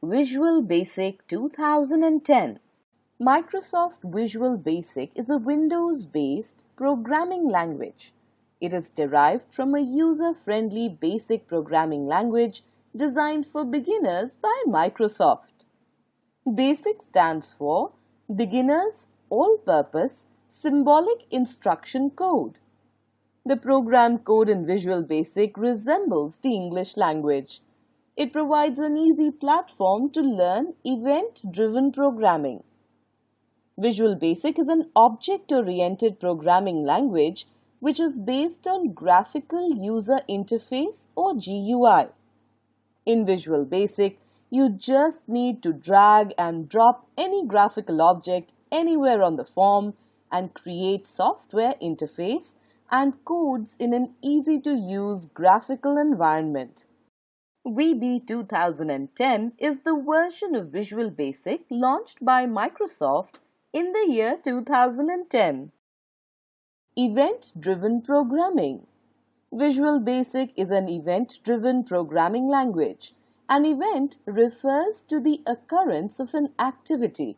Visual Basic 2010 Microsoft Visual Basic is a Windows-based programming language. It is derived from a user-friendly basic programming language designed for beginners by Microsoft. BASIC stands for Beginner's All-Purpose Symbolic Instruction Code. The program code in Visual Basic resembles the English language. It provides an easy platform to learn event-driven programming. Visual Basic is an object-oriented programming language which is based on Graphical User Interface or GUI. In Visual Basic, you just need to drag and drop any graphical object anywhere on the form and create software interface and codes in an easy-to-use graphical environment. VB 2010 is the version of Visual Basic launched by Microsoft in the year 2010. Event-driven programming. Visual Basic is an event-driven programming language. An event refers to the occurrence of an activity.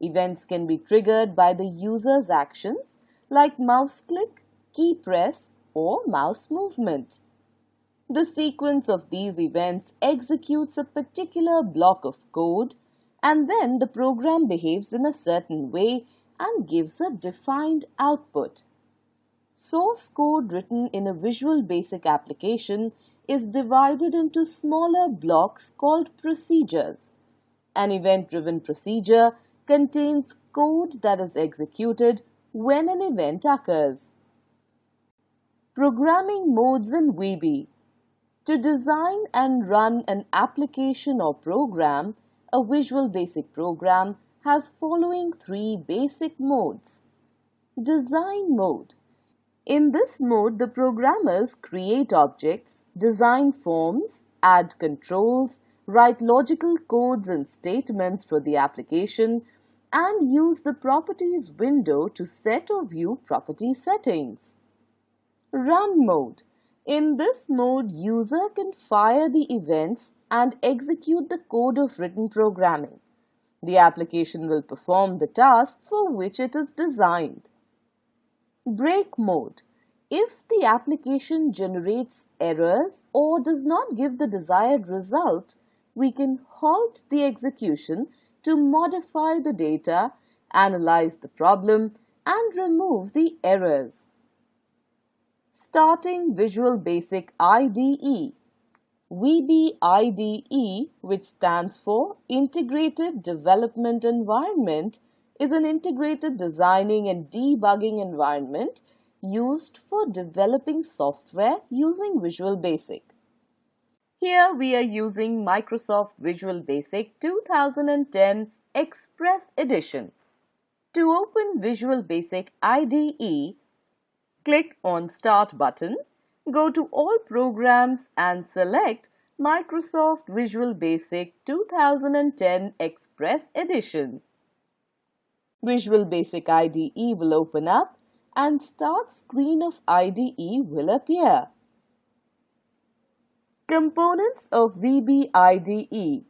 Events can be triggered by the user's actions like mouse click, key press or mouse movement. The sequence of these events executes a particular block of code and then the program behaves in a certain way and gives a defined output. Source code written in a Visual Basic application is divided into smaller blocks called procedures. An event-driven procedure contains code that is executed when an event occurs. Programming modes in VB to design and run an application or program, a Visual Basic program has following three basic modes. Design mode. In this mode, the programmers create objects, design forms, add controls, write logical codes and statements for the application, and use the Properties window to set or view property settings. Run mode. In this mode, user can fire the events and execute the code of written programming. The application will perform the task for which it is designed. Break mode. If the application generates errors or does not give the desired result, we can halt the execution to modify the data, analyze the problem, and remove the errors. Starting Visual Basic IDE. VB IDE, which stands for Integrated Development Environment, is an integrated designing and debugging environment used for developing software using Visual Basic. Here we are using Microsoft Visual Basic 2010 Express Edition. To open Visual Basic IDE, Click on Start button, go to All Programs and select Microsoft Visual Basic 2010 Express Edition. Visual Basic IDE will open up and Start screen of IDE will appear. Components of VB IDE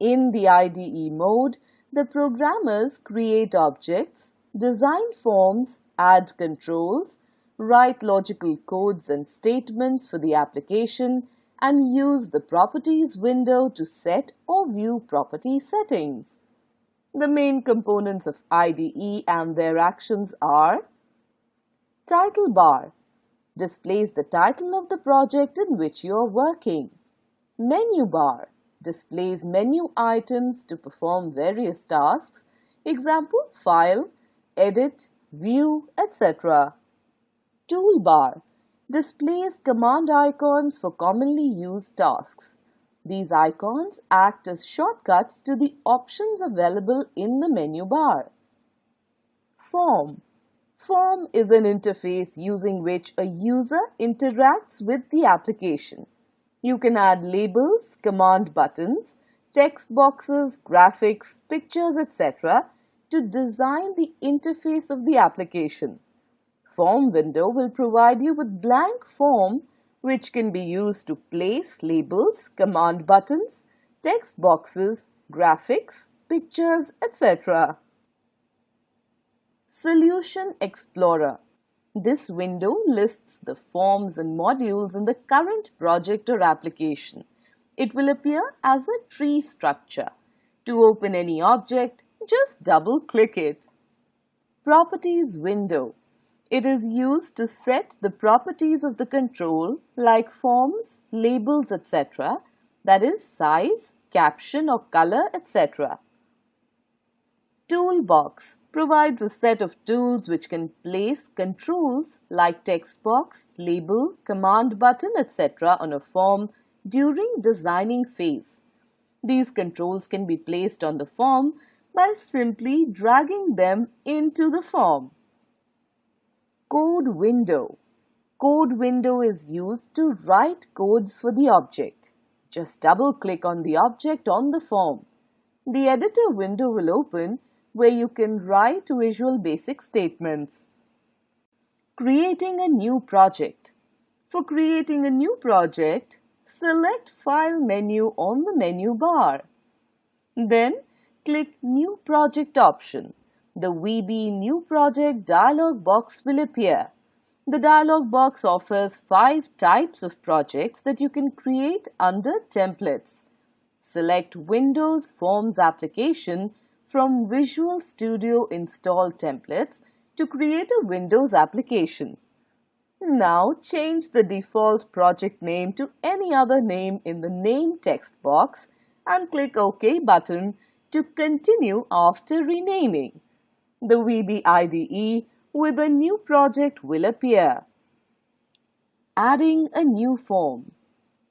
In the IDE mode, the programmers create objects, design forms, add controls, write logical codes and statements for the application, and use the Properties window to set or view property settings. The main components of IDE and their actions are Title bar displays the title of the project in which you are working. Menu bar displays menu items to perform various tasks, example, file, edit, view, etc. Toolbar displays command icons for commonly used tasks. These icons act as shortcuts to the options available in the menu bar. Form Form is an interface using which a user interacts with the application. You can add labels, command buttons, text boxes, graphics, pictures, etc. to design the interface of the application. Form window will provide you with blank form which can be used to place labels, command buttons, text boxes, graphics, pictures, etc. Solution Explorer This window lists the forms and modules in the current project or application. It will appear as a tree structure. To open any object, just double-click it. Properties window. It is used to set the properties of the control like forms, labels, etc. That is size, caption or color, etc. Toolbox provides a set of tools which can place controls like text box, label, command button, etc. on a form during designing phase. These controls can be placed on the form by simply dragging them into the form. Code window. Code window is used to write codes for the object. Just double click on the object on the form. The editor window will open where you can write Visual Basic statements. Creating a new project. For creating a new project, select File menu on the menu bar. Then click New Project option. The VB New Project dialog box will appear. The dialog box offers five types of projects that you can create under Templates. Select Windows Forms application from Visual Studio Install Templates to create a Windows application. Now change the default project name to any other name in the name text box and click OK button to continue after renaming. The VB IDE with a new project will appear. Adding a new form.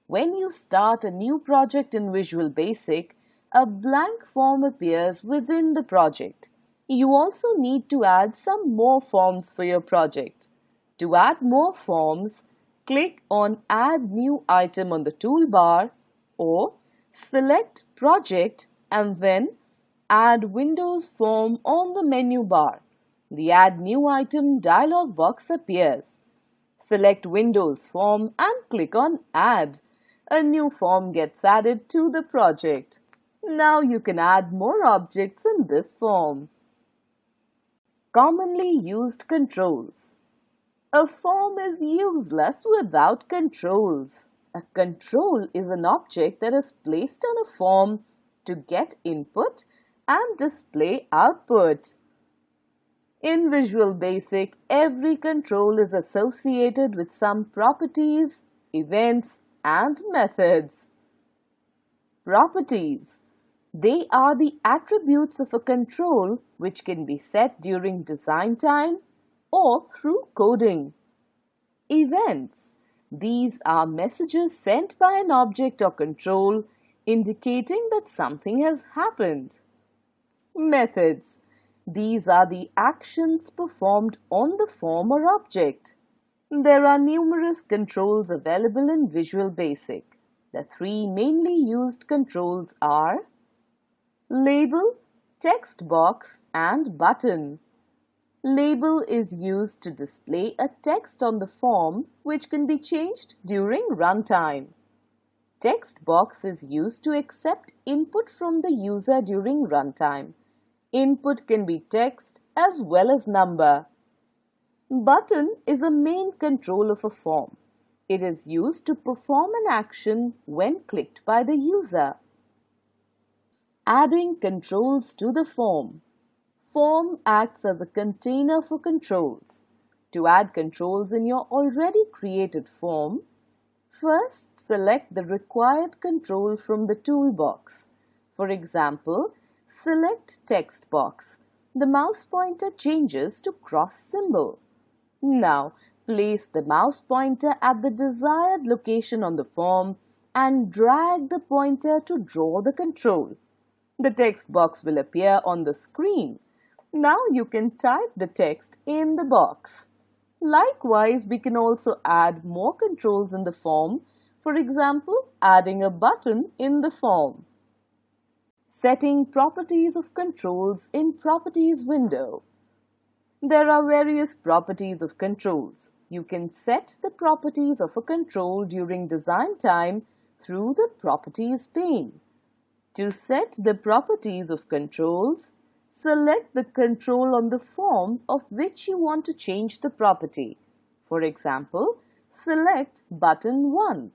When you start a new project in Visual Basic, a blank form appears within the project. You also need to add some more forms for your project. To add more forms, click on Add New Item on the toolbar or select Project and then Add Windows Form on the menu bar. The Add New Item dialog box appears. Select Windows Form and click on Add. A new form gets added to the project. Now you can add more objects in this form. Commonly used controls. A form is useless without controls. A control is an object that is placed on a form to get input and display output. In Visual Basic, every control is associated with some properties, events, and methods. Properties they are the attributes of a control which can be set during design time or through coding. Events. These are messages sent by an object or control indicating that something has happened. Methods. These are the actions performed on the form or object. There are numerous controls available in Visual Basic. The three mainly used controls are Label, text box and button. Label is used to display a text on the form which can be changed during runtime. Text box is used to accept input from the user during runtime. Input can be text as well as number. Button is a main control of a form. It is used to perform an action when clicked by the user. Adding controls to the form. Form acts as a container for controls. To add controls in your already created form, first select the required control from the toolbox. For example, select text box. The mouse pointer changes to cross symbol. Now, place the mouse pointer at the desired location on the form and drag the pointer to draw the control. The text box will appear on the screen. Now you can type the text in the box. Likewise, we can also add more controls in the form, for example, adding a button in the form. Setting properties of controls in Properties window. There are various properties of controls. You can set the properties of a control during design time through the Properties pane. To set the properties of controls, select the control on the form of which you want to change the property. For example, select button 1.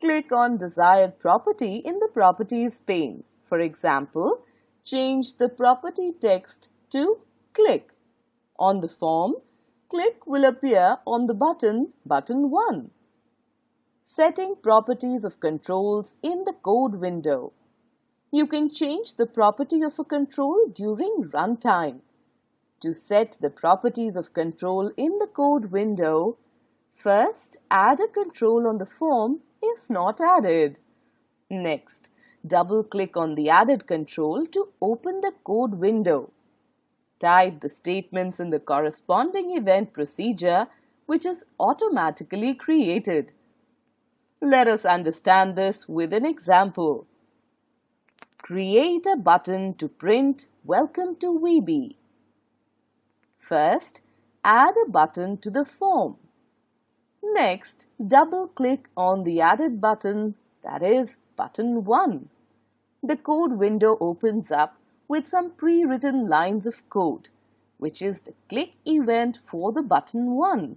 Click on desired property in the Properties pane. For example, change the property text to click. On the form, click will appear on the button button 1. Setting properties of controls in the code window. You can change the property of a control during runtime. To set the properties of control in the code window, first add a control on the form if not added. Next, double-click on the added control to open the code window. Type the statements in the corresponding event procedure which is automatically created. Let us understand this with an example. Create a button to print Welcome to VB. First, add a button to the form. Next, double-click on the added button, that is, button 1. The code window opens up with some pre-written lines of code, which is the click event for the button 1.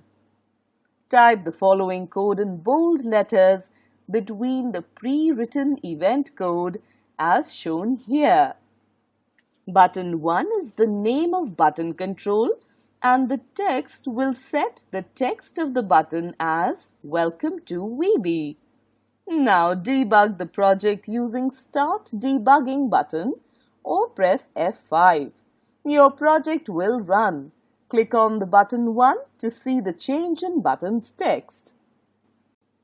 Type the following code in bold letters between the pre-written event code as shown here. Button 1 is the name of button control and the text will set the text of the button as Welcome to VB. Now debug the project using Start Debugging button or press F5. Your project will run. Click on the button 1 to see the change in button's text.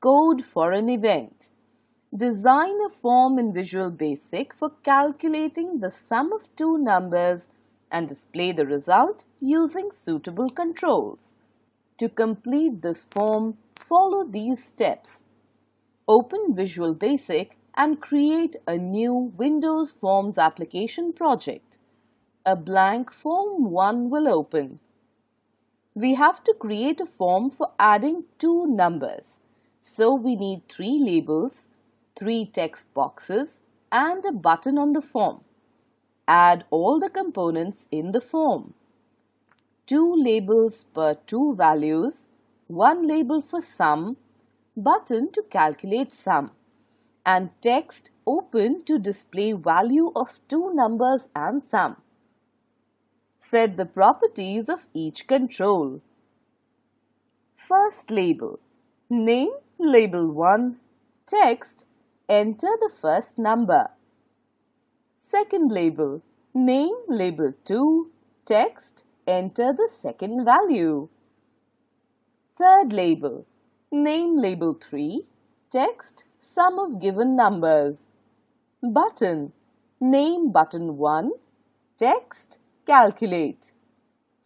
Code for an event. Design a form in Visual Basic for calculating the sum of two numbers and display the result using suitable controls. To complete this form, follow these steps. Open Visual Basic and create a new Windows Forms application project. A blank Form 1 will open. We have to create a form for adding two numbers. So we need three labels, three text boxes and a button on the form. Add all the components in the form. Two labels per two values, one label for sum, button to calculate sum, and text open to display value of two numbers and sum. Set the properties of each control. First label. Name label 1. Text. Enter the first number. Second label. Name label 2. Text. Enter the second value. Third label. Name label 3. Text. Sum of given numbers. Button. Name button 1. Text. Calculate.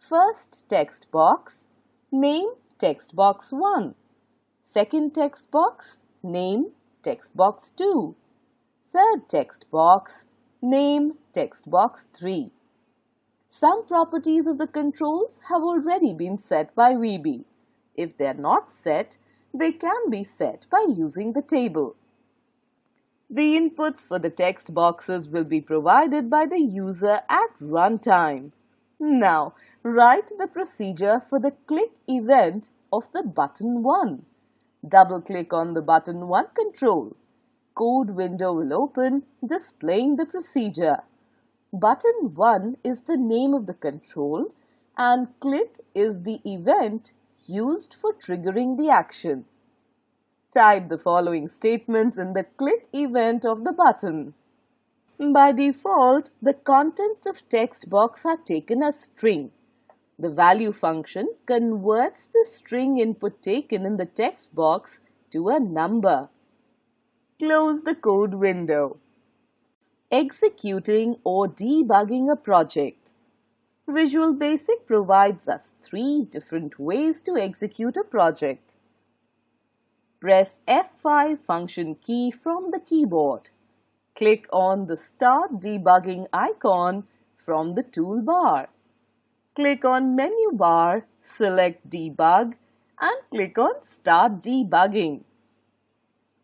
First text box. Name text box 1. Second text box. Name text box 2. Third text box. Name text box 3. Some properties of the controls have already been set by VB. If they are not set, they can be set by using the table. The inputs for the text boxes will be provided by the user at runtime. Now, write the procedure for the click event of the button 1. Double-click on the button 1 control code window will open displaying the procedure. Button 1 is the name of the control and click is the event used for triggering the action. Type the following statements in the click event of the button. By default, the contents of text box are taken as string. The value function converts the string input taken in the text box to a number. Close the code window. Executing or debugging a project. Visual Basic provides us three different ways to execute a project. Press F5 function key from the keyboard. Click on the Start Debugging icon from the toolbar. Click on Menu Bar, select Debug and click on Start Debugging.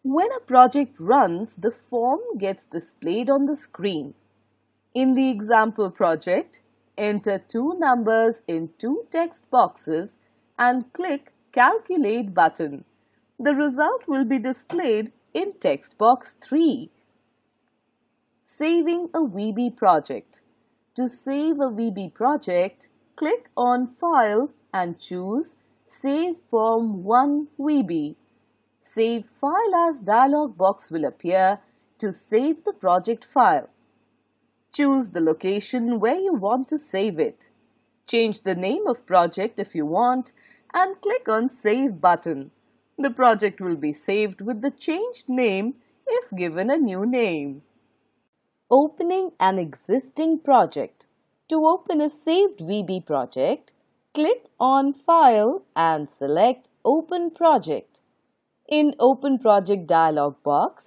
When a project runs, the form gets displayed on the screen. In the example project, enter two numbers in two text boxes and click Calculate button. The result will be displayed in text box 3. Saving a VB project. To save a VB project, click on File and choose Save Form 1 VB. Save File as dialog box will appear to save the project file. Choose the location where you want to save it. Change the name of project if you want and click on Save button. The project will be saved with the changed name if given a new name. Opening an existing project. To open a saved VB project, click on File and select Open Project. In Open Project dialog box,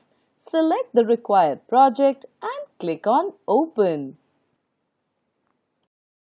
select the required project and click on Open.